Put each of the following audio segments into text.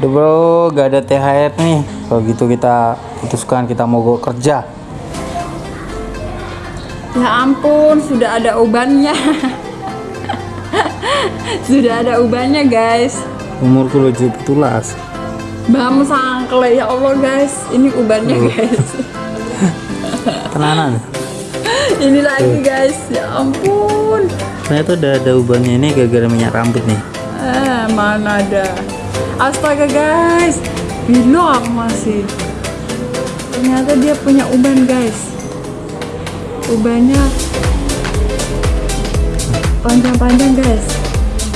Duh bro, gak ada THR nih. Kalau gitu kita putuskan kita mau kerja. Ya ampun, sudah ada ubannya. sudah ada ubannya, guys. Umurku lo betulas. Bam sangkle ya Allah, guys. Ini ubannya, guys. Tenanan. Ini lagi, guys. Ya ampun. Ternyata udah ada ubannya ini gara-gara minyak rambut nih. Eh, mana ada. Astaga, guys. Bilo aku masih. Ternyata dia punya uban, guys. Ubannya panjang-panjang, guys.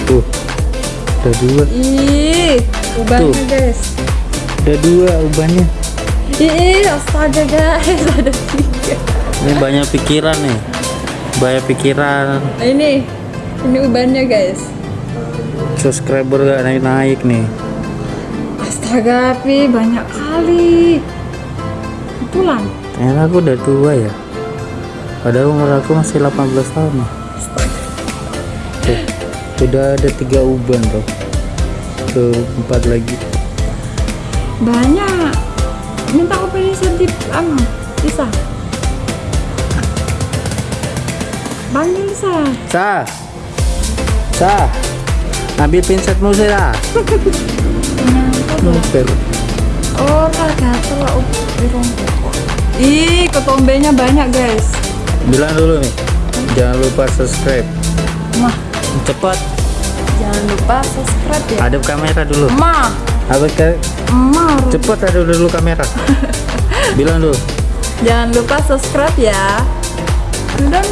Tuh. Ada dua. Ih, ubannya, Tuh. guys. Ada dua ubannya. Ih, astaga, guys. Ada tiga. Ini banyak pikiran nih. Banyak pikiran. Nah, ini. Ini ubannya, guys. Subscriber gak naik-naik nih. Astaga, Pi, banyak kali. Betulan. Ternyata aku udah tua ya. Padahal umur aku masih 18 tahun nih. Tuh, udah ada tiga uban tuh. Tuh, empat lagi. Banyak. Minta aku bisa di anu, bisa. Panggil bisa. Sah. Sah. Ambil pinsetmu saya. Nuper. Oh, tak gatel lah. Oh. Ih, ketombenya banyak, guys. Bilang dulu nih. Jangan lupa subscribe. Mah, Cepat. jangan lupa subscribe ya. Hadap kamera dulu. Mah, Hadap ke mah. cepat ada dulu kamera. Bilang dulu. Jangan lupa subscribe ya. Udah.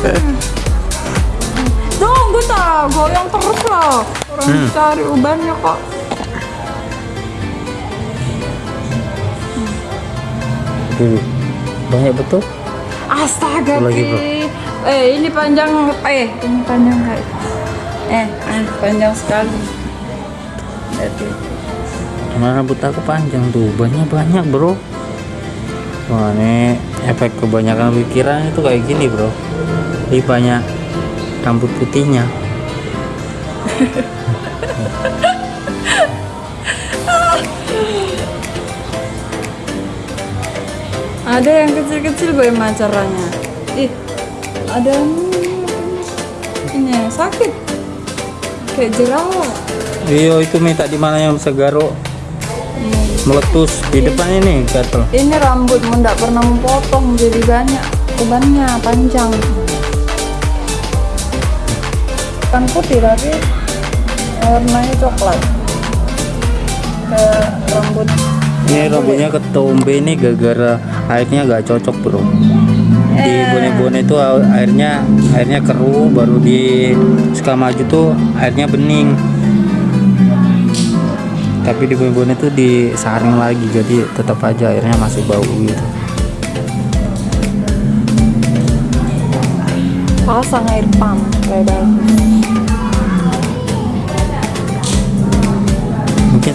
Tunggu tak, goyang terus lah. Orang Hmm. cari ubannya kok. Dulu. Banyak betul. Astaga, lagi, Bro. Eh, ini panjang. Eh, ini panjang guys. Eh, eh, panjang sekali. Jadi, Karena rambut aku panjang tuh, banyak banyak bro. Wah ini efek kebanyakan pikiran itu kayak gini bro. Ini banyak rambut putihnya. ada yang kecil-kecil bagaimana caranya? Ih, ada yang ini sakit. Kayak jerawat. Iya itu minta di mana yang segaro meletus di depan ini gatel. Ini rambutmu nggak pernah memotong jadi banyak ubannya panjang. Kan putih tapi warnanya coklat. Kayak rambut. Ini rambutnya ketombe ini gara-gara airnya gak cocok bro. Di Eh. bone-bone itu airnya airnya keruh baru di suka maju tuh airnya bening. Tapi di bone-bone itu disaring lagi jadi tetap aja airnya masih bau gitu. Pasang air pump kayak bagus.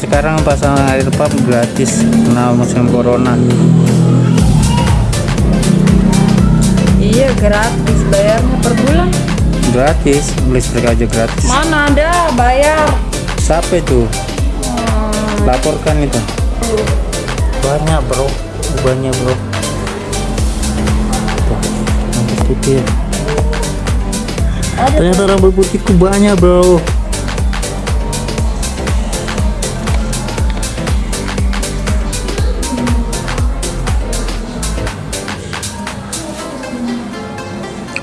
Sekarang pasang air pump gratis karena musim corona. Iya gratis bayarnya per bulan. Gratis, listrik aja gratis. Mana ada bayar? Siapa itu? Laporkan itu. Banyak bro, banyak bro. Putih. Ternyata rambut putihku banyak bro.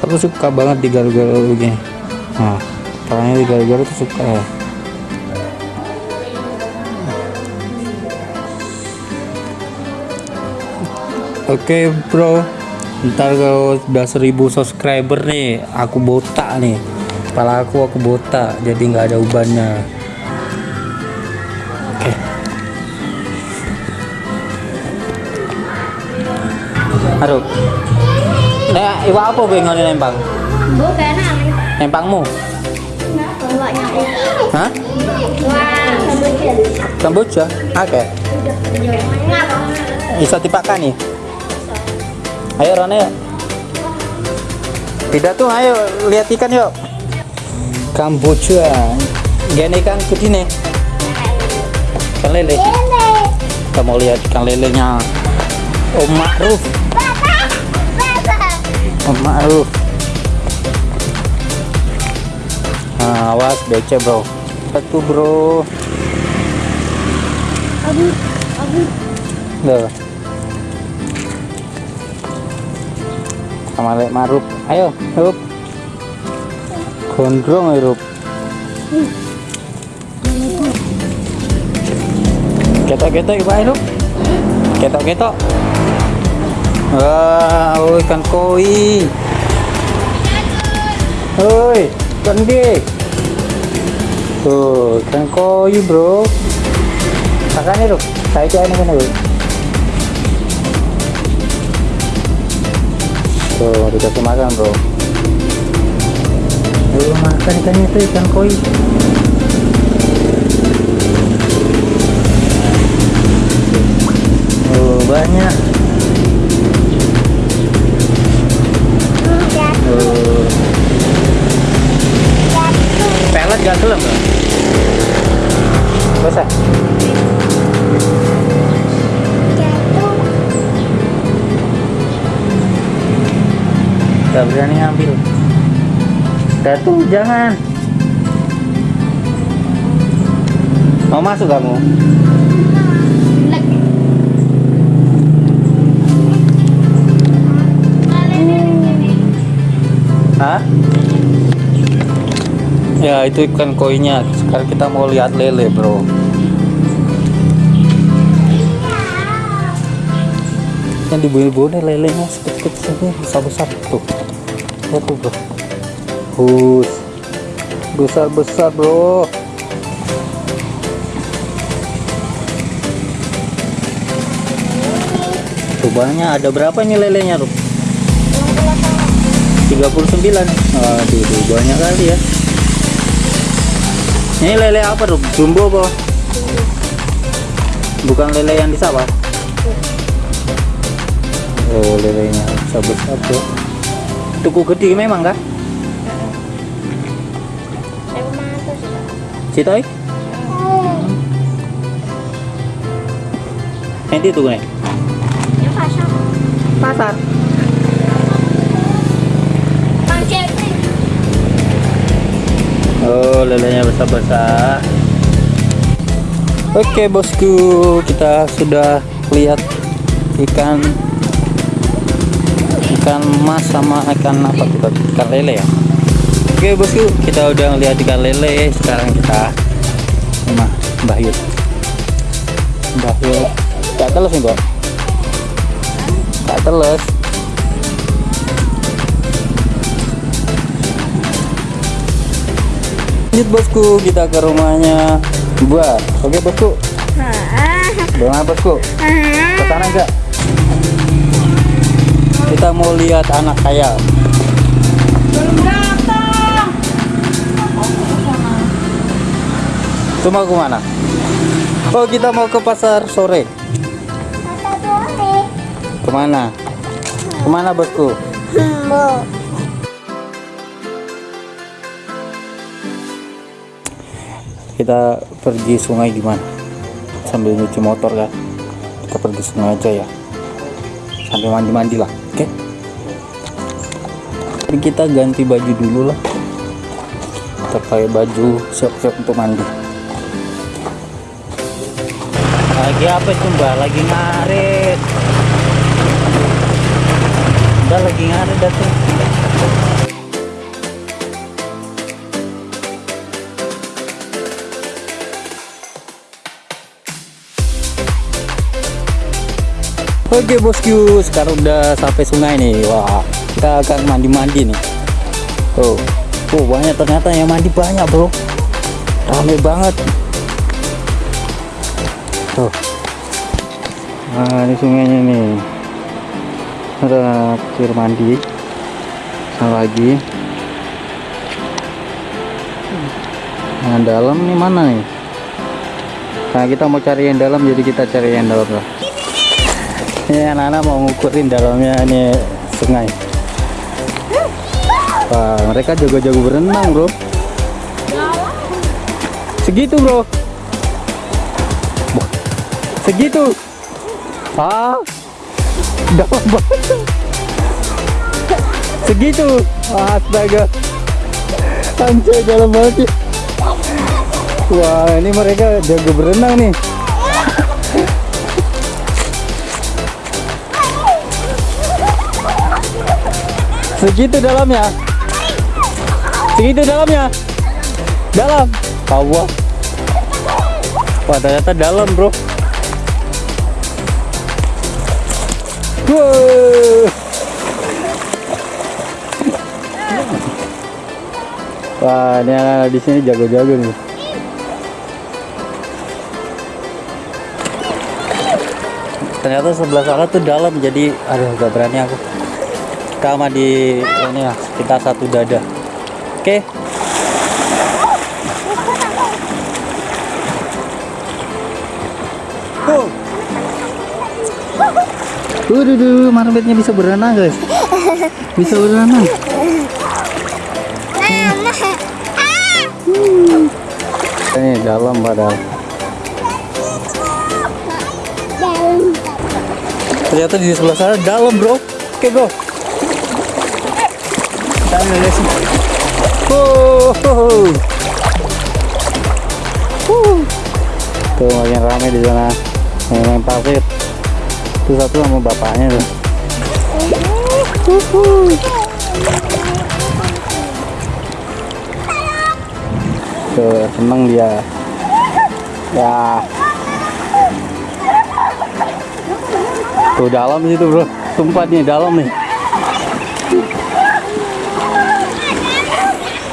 Aku suka banget digaruk-garuk begini. Nah, palanya digaruk-garuk tuh suka ya. Oke bro, ntar kalau udah 1000 subscriber nih, aku botak nih. Kepala aku aku botak, jadi nggak ada ubannya. Oke. Aduh. Iwa apa gue ngoni nempang? Bukan aneh. Nempangmu? Bawanya Hah? Kamboja? Oke. Bisa dipakai nih. Ayo Rane yuk. Pidato ayo lihat ikan yuk. Kamboja. Gini ikan putih nih. Ikan lele kita mau lihat ikan lelenya Om Ma'ruf Om Ma'ruf nah, awas becek bro. Satu bro? Tuh. sama Lek Ma'ruf ayo Rup gondrong Rup ketok-ketok ibu Rup ketok-ketok wah ikan koi Oi, ikan gede. Tuh, ikan koi, bro. Makan nih, Rup. Saya coba ini Rup. Tuh, dikasih makan, bro. Ayo makan ikannya itu ikan koi. Oh, banyak. Gak berani ambil. Datu, jangan. Mau masuk kamu? Hah? Ya itu ikan koinya. Sekarang kita mau lihat lele, bro. Yang di bawah lelenya ini besar-besar tuh. Tuh, bro. Hus. Besar-besar, bro. Tuh banyak. Ada berapa nih lelenya, Rup? 39 Aduh, tuh, banyak kali ya Ini lele apa Rup? Jumbo apa? Bukan lele yang di sawah? Oh lelenya besar-besar tuh Tuku gede memang kah? Citoy? Nanti tuh nih Pasar. Oh, lelenya besar-besar. Oke, bosku, kita sudah lihat ikan ikan mas sama ikan apa tuh? Ikan lele ya. Oke, bosku, kita udah lihat ikan lele. Sekarang kita sama Mbah Yud. Mbah Yud. Gak teles nih, Bang. Gak teles. lanjut bosku kita ke rumahnya buat oke bosku Bagaimana bosku ke sana enggak kita mau lihat anak saya. Itu mau ke mana oh kita mau ke pasar sore. Ke mana? Ke mana bosku? Kita pergi sungai gimana? Sambil nyuci motor kan? Kita pergi sungai aja ya. Sambil mandi-mandi lah oke. Jadi kita ganti baju dulu lah. Kita pakai baju siap-siap untuk mandi. Lagi apa itu mbak? Lagi ngarit. Mbak lagi ngarit datang Oke bosku, sekarang udah sampai sungai nih. Wah, kita akan mandi-mandi nih. Oh, oh banyak ternyata yang mandi banyak bro. Rame banget. Tuh. Nah, ini sungainya nih. Ada air mandi. Sama lagi. Nah, dalam nih mana nih? Nah, kita mau cari yang dalam, jadi kita cari yang dalam lah ini anak-anak mau ngukurin dalamnya ini sungai wah mereka jago-jago berenang bro segitu bro Segitu. Ah. Dalam banget. Segitu. Astaga. Anjay dalam banget. Wah, ini mereka jago berenang nih. Segitu dalamnya. Segitu dalamnya. Dalam. Allah. Wah, ternyata dalam, Bro. Wow. Wah, ini anak di jago-jago nih. Ternyata sebelah sana tuh dalam, jadi aduh gak berani aku. Kita sama di ini ya, kita satu dada. Oke. Tuh. Waduh, duh, marmotnya bisa berenang guys. Bisa berenang. Ini dalam padahal. Ternyata di sebelah sana dalam bro. Oke bro. Ambil dari sini. Oh. Tuh makin rame di sana. Main pasir. Itu satu sama bapaknya tuh. Tuh, seneng dia. Ya. Tuh dalam situ bro. Tempat nih dalam nih.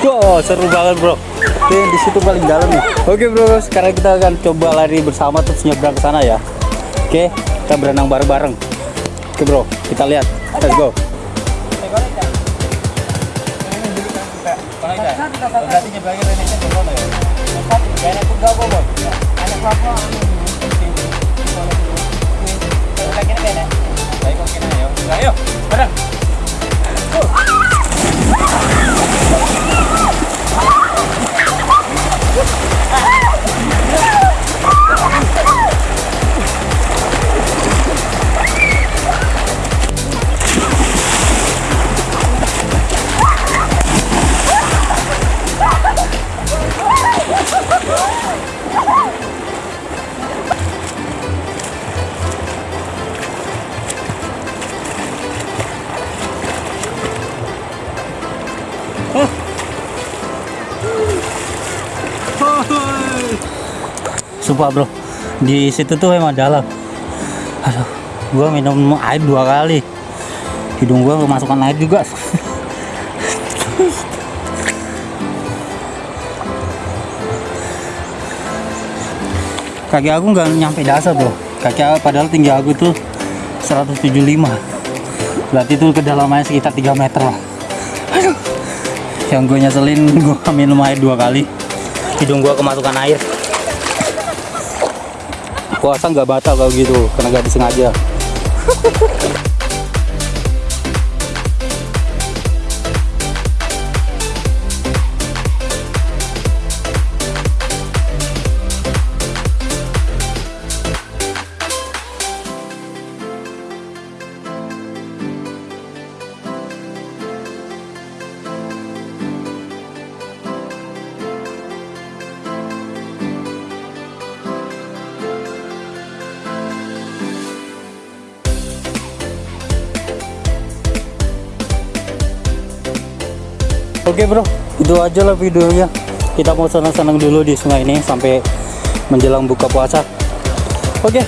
Wow, seru banget bro. Oke, di situ paling dalam nih. Oke bro, sekarang kita akan coba lari bersama terus nyebrang ke sana ya. Oke, kita berenang bareng-bareng. Oke bro, kita lihat. Let's go. Berarti nyebrangin Sumpah bro, di situ tuh emang dalam. Aduh, gua minum air dua kali. Hidung gua kemasukan air juga. Kaki aku nggak nyampe dasar bro. Kaki aku padahal tinggi aku tuh 175. Berarti itu kedalamannya sekitar 3 meter lah. Aduh. Yang gue nyeselin gue minum air dua kali. Hidung gua kemasukan air puasa nggak batal kalau gitu karena nggak disengaja Oke bro, itu aja lah videonya. Kita mau senang-senang dulu di sungai ini sampai menjelang buka puasa. Oke,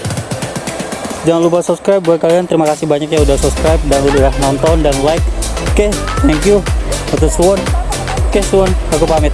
jangan lupa subscribe buat kalian. Terima kasih banyak ya udah subscribe dan udah nonton dan like. Oke, thank you. Atas. Oke, suwon. Aku pamit.